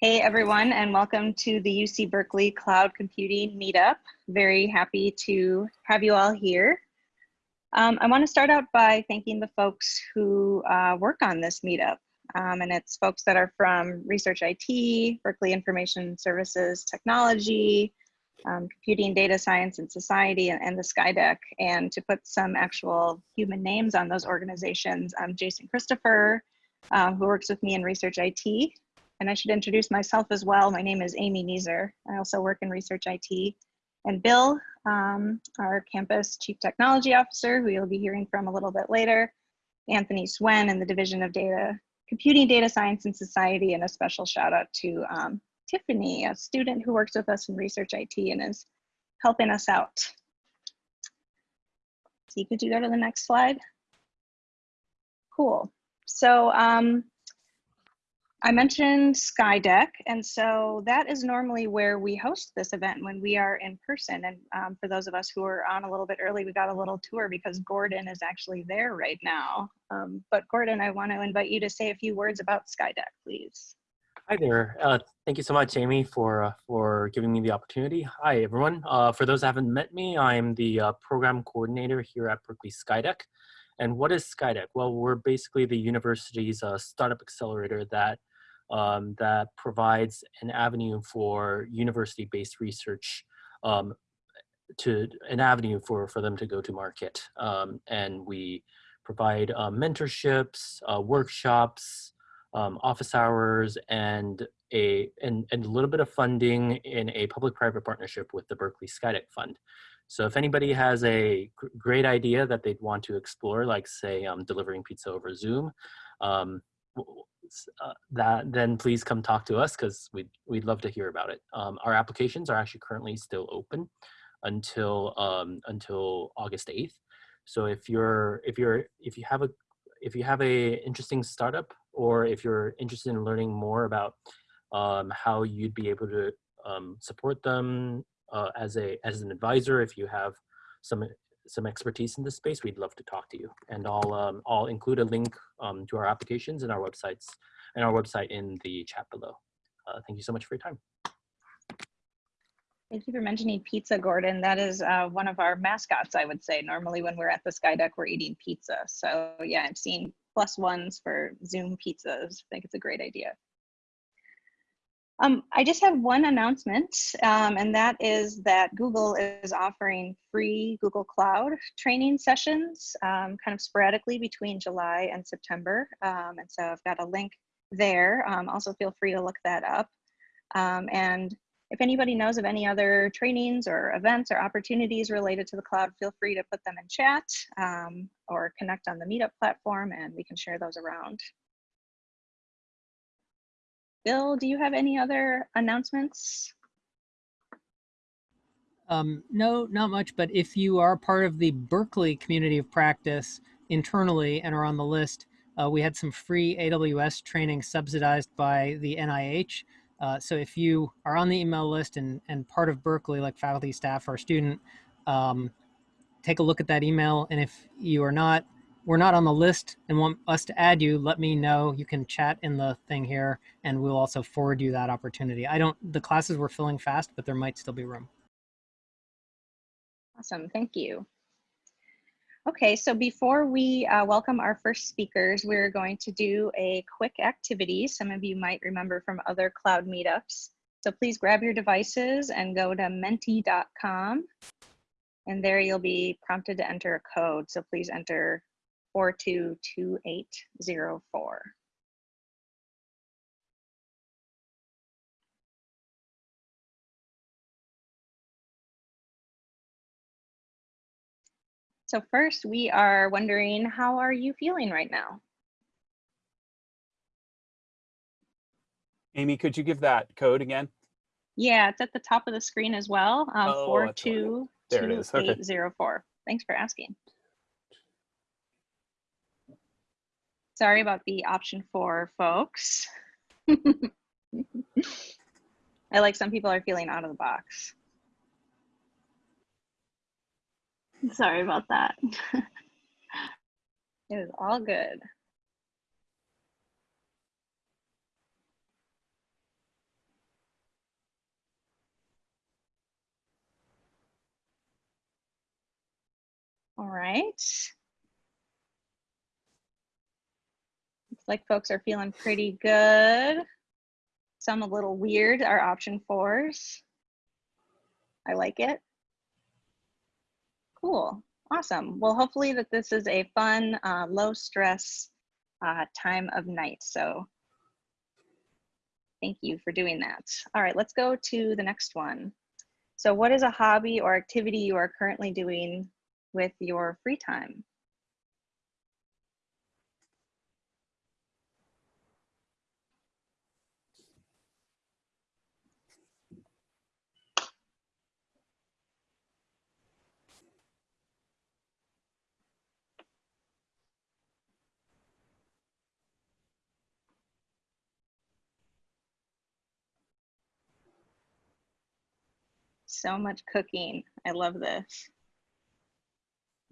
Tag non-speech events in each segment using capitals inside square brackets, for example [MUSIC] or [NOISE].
Hey everyone, and welcome to the UC Berkeley Cloud Computing Meetup. Very happy to have you all here. Um, I want to start out by thanking the folks who uh, work on this meetup. Um, and it's folks that are from Research IT, Berkeley Information Services Technology, um, Computing Data Science and Society, and, and, the Skydeck. And to put some actual human names on those organizations, Jason Christopher, uh, who works with me in Research IT. And I should introduce myself as well. My name is Amy Neeser. I also work in Research IT. And Bill, um, our campus chief technology officer, who you'll be hearing from a little bit later, Anthony Suen in the Division of Data, Computing Data Science and Society, and a special shout out to um, Tiffany, a student who works with us in Research IT and is helping us out. So could you go to the next slide? Cool. So um, I mentioned Skydeck, and so that is normally where we host this event when we are in person. And um, for those of us who are on a little bit early, we got a little tour because Gordon is actually there right now. Um, but Gordon, I want to invite you to say a few words about Skydeck, please. Hi there. Uh, thank you so much, Amy, for uh, for giving me the opportunity. Hi, everyone. Uh, for those who haven't met me, I'm the uh, program coordinator here at Berkeley Skydeck. And what is Skydeck? Well, we're basically the university's uh, startup accelerator that um, that provides an avenue for university-based research um, to an avenue for, for them to go to market. Um, and we provide uh, mentorships, uh, workshops, um, office hours, and a, and, and a little bit of funding in a public-private partnership with the Berkeley Skydeck Fund. So if anybody has a great idea that they'd want to explore, like say um, delivering pizza over Zoom, um, uh, that then please come talk to us because we'd, we'd love to hear about it. Um, our applications are actually currently still open until um, until August 8th. So if you're if you're if you have a if you have a interesting startup or if you're interested in learning more about um, how you'd be able to um, support them uh, as a as an advisor, if you have some some expertise in this space, we'd love to talk to you. And I'll, um, I'll include a link um, to our applications and our websites and our website in the chat below. Uh, thank you so much for your time. Thank you for mentioning pizza, Gordon. That is uh, one of our mascots, I would say. Normally when we're at the Skydeck, we're eating pizza. So yeah, I've seen plus ones for Zoom pizzas. I think it's a great idea. Um, I just have one announcement, um, and that is that Google is offering free Google Cloud training sessions um, kind of sporadically between July and September. Um, and so I've got a link there. Um, also feel free to look that up. Um, and if anybody knows of any other trainings or events or opportunities related to the cloud, feel free to put them in chat or connect on the Meetup platform and we can share those around. Bill, do you have any other announcements? Um, no, not much, but if you are part of the Berkeley community of practice internally and are on the list, uh, we had some free AWS training subsidized by the NIH. Uh, so if you are on the email list and, and part of Berkeley, like faculty, staff, or student, um, take a look at that email. And if you are not, we're not on the list and want us to add you, let me know. You can chat in the thing here and we'll also forward you that opportunity. I don't, the classes were filling fast, but there might still be room. Awesome, thank you. Okay, so before we uh, welcome our first speakers, we're going to do a quick activity. Some of you might remember from other cloud meetups. So please grab your devices and go to menti.com. And there you'll be prompted to enter a code. So please enter 422804. So first we are wondering, how are you feeling right now? Amy, could you give that code again? Yeah, it's at the top of the screen as well. Um, oh, 422804. Okay. Thanks for asking. Sorry about the option four, folks. [LAUGHS] I like some people are feeling out of the box. Sorry about that. [LAUGHS] it was all good. All right. Like folks are feeling pretty good. Some a little weird are option fours. I like it. Cool. Awesome. Well, hopefully that this is a fun, uh, low stress uh, time of night. So thank you for doing that. All right, let's go to the next one. So what is a hobby or activity you are currently doing with your free time? So much cooking. I love this.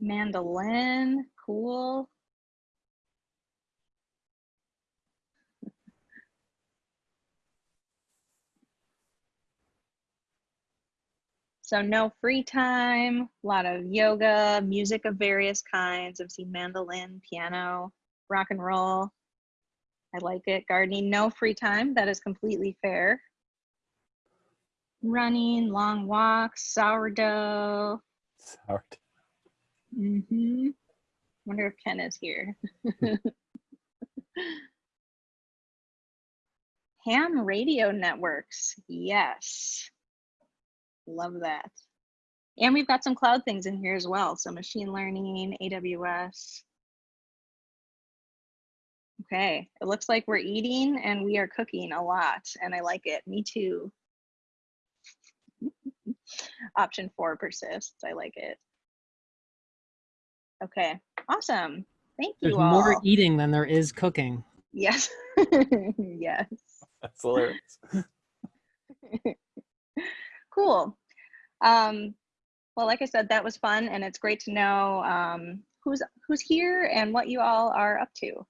Mandolin, cool. So no free time, a lot of yoga, music of various kinds. I've seen mandolin, piano, rock and roll. I like it. Gardening, no free time. That is completely fair. Running, long walks, sourdough. Sourdough. Mm-hmm. Wonder if Ken is here. [LAUGHS] Ham radio networks. Yes. Love that. And we've got some cloud things in here as well. So machine learning, AWS. Okay, it looks like we're eating and we are cooking a lot and I like it. Me too. [LAUGHS] Option four persists. I like it. Okay, awesome. Thank you There's all. more eating than there is cooking. Yes. [LAUGHS] yes. [LAUGHS] That's hilarious. Cool. Um, well, like I said, that was fun, and it's great to know um, who's who's here and what you all are up to.